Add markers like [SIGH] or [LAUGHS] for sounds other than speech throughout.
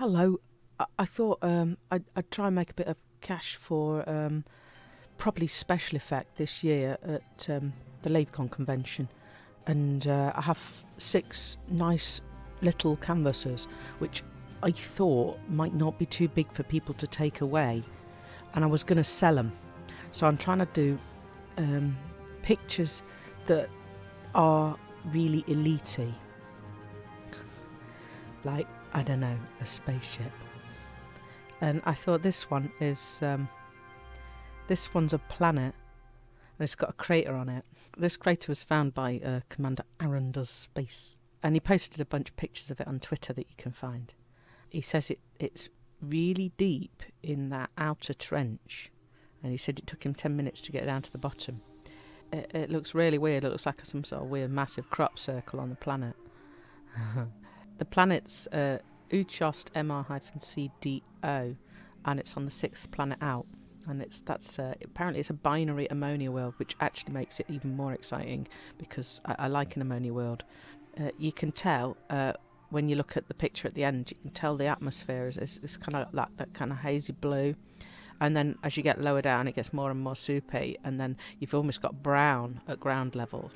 Hello. I, I thought um, I'd, I'd try and make a bit of cash for um, probably special effect this year at um, the LaveCon convention. And uh, I have six nice little canvases, which I thought might not be too big for people to take away. And I was going to sell them. So I'm trying to do um, pictures that are really elite like I don't know a spaceship and I thought this one is um, this one's a planet and it's got a crater on it this crater was found by uh, Commander Aaron Does Space and he posted a bunch of pictures of it on Twitter that you can find he says it it's really deep in that outer trench and he said it took him 10 minutes to get down to the bottom it, it looks really weird. It looks like some sort of weird massive crop circle on the planet. [LAUGHS] the planet's uh, Uchost MR-CDO, and it's on the sixth planet out. And it's that's uh, apparently it's a binary ammonia world, which actually makes it even more exciting because I, I like an ammonia world. Uh, you can tell uh, when you look at the picture at the end, you can tell the atmosphere is, kind of that, that kind of hazy blue and then as you get lower down it gets more and more soupy and then you've almost got brown at ground level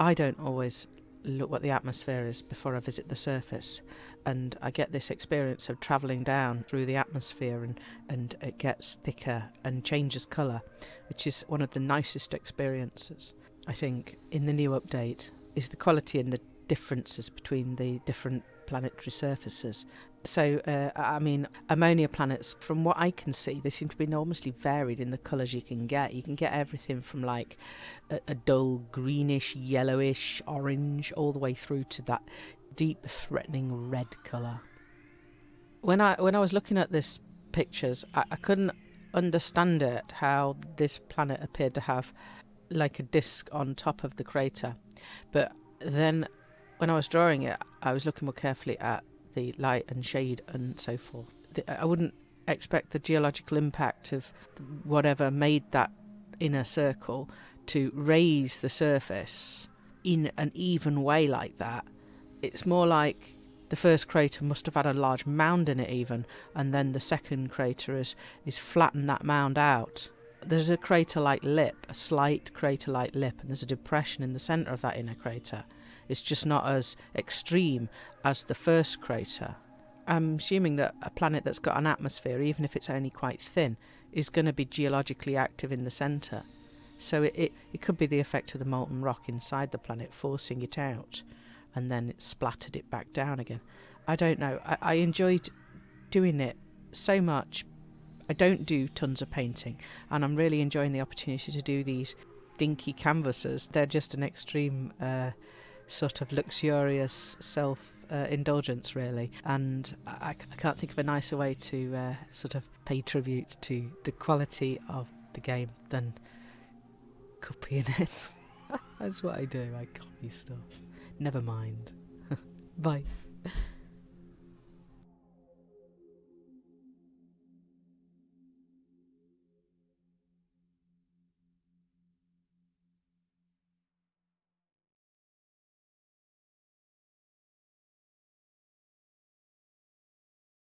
i don't always look what the atmosphere is before i visit the surface. And i get this experience of travelling down through the atmosphere and and it gets thicker and changes colour which is one of the nicest experiences i think in the new update is the quality and the differences between the different planetary surfaces. So, uh, I mean, ammonia planets, from what I can see, they seem to be enormously varied in the colours you can get. You can get everything from like a, a dull greenish, yellowish, orange, all the way through to that deep, threatening red colour. When I when I was looking at this pictures, I, I couldn't understand it how this planet appeared to have like a disc on top of the crater, but then when I was drawing it, I was looking more carefully at the light and shade and so forth. I wouldn't expect the geological impact of whatever made that inner circle to raise the surface in an even way like that. It's more like the first crater must have had a large mound in it even and then the second crater is, is flattened that mound out. There's a crater-like lip, a slight crater-like lip, and there's a depression in the centre of that inner crater. It's just not as extreme as the first crater. I'm assuming that a planet that's got an atmosphere, even if it's only quite thin, is going to be geologically active in the centre. So it, it, it could be the effect of the molten rock inside the planet forcing it out and then it splattered it back down again. I don't know. I, I enjoyed doing it so much. I don't do tons of painting and I'm really enjoying the opportunity to do these dinky canvases. They're just an extreme uh, sort of luxurious self uh, indulgence, really. And I, I, can't think of a nicer way to uh, sort of pay tribute to the quality of the game than copying [LAUGHS] it. That's what I do, I copy stuff. Never mind. [LAUGHS] Bye.